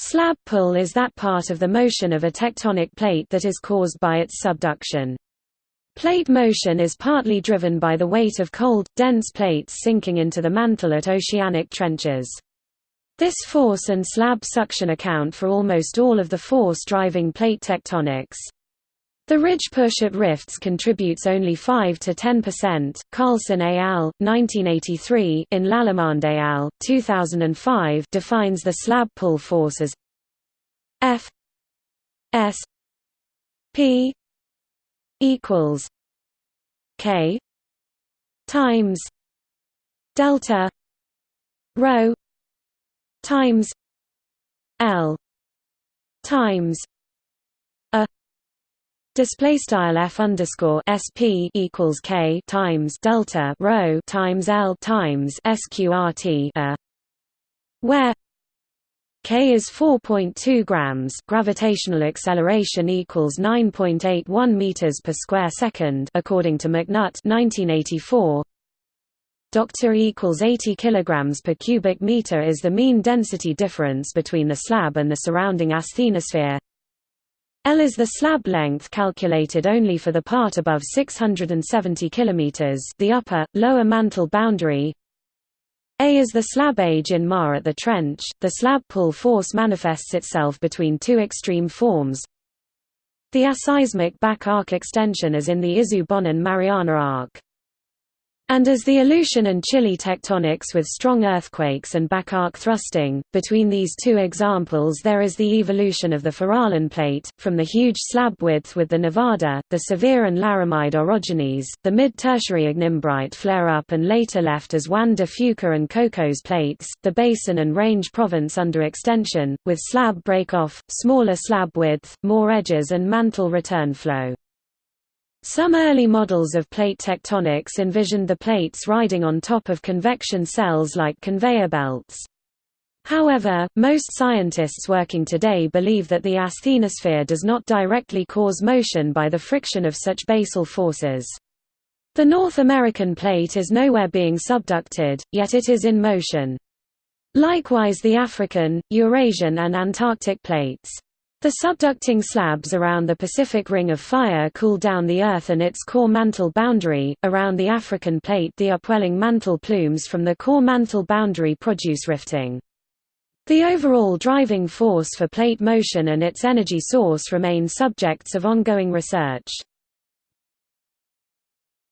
Slab pull is that part of the motion of a tectonic plate that is caused by its subduction. Plate motion is partly driven by the weight of cold, dense plates sinking into the mantle at oceanic trenches. This force and slab suction account for almost all of the force driving plate tectonics. The ridge push at rifts contributes only 5 to 10%. Carlson et al. 1983 in Lallemand et al. 2005 defines the slab pull force as F S P equals K times delta rho times L times display style f underscore sp equals k times delta rho times L times sqrt a uh, where k is 4.2 grams gravitational acceleration equals 9.81 meters per square second according to McNutt 1984 Doctor equals 80 kilograms per cubic meter is the mean density difference between the slab and the surrounding asthenosphere. L is the slab length calculated only for the part above 670 km the upper lower mantle boundary. A is the slab age in Ma at the trench. The slab pull force manifests itself between two extreme forms. The aseismic back arc extension as in the Izu-Bonin-Mariana arc. And as the Aleutian and Chile tectonics with strong earthquakes and back-arc thrusting, between these two examples there is the evolution of the Farallon plate, from the huge slab width with the Nevada, the Sevier and Laramide orogenies, the mid-tertiary ignimbrite flare-up and later left as Juan de Fuca and Cocos plates, the basin and range province under extension, with slab break-off, smaller slab width, more edges and mantle return flow. Some early models of plate tectonics envisioned the plates riding on top of convection cells like conveyor belts. However, most scientists working today believe that the asthenosphere does not directly cause motion by the friction of such basal forces. The North American plate is nowhere being subducted, yet it is in motion. Likewise the African, Eurasian and Antarctic plates. The subducting slabs around the Pacific Ring of Fire cool down the Earth and its core mantle boundary. Around the African plate, the upwelling mantle plumes from the core mantle boundary produce rifting. The overall driving force for plate motion and its energy source remain subjects of ongoing research.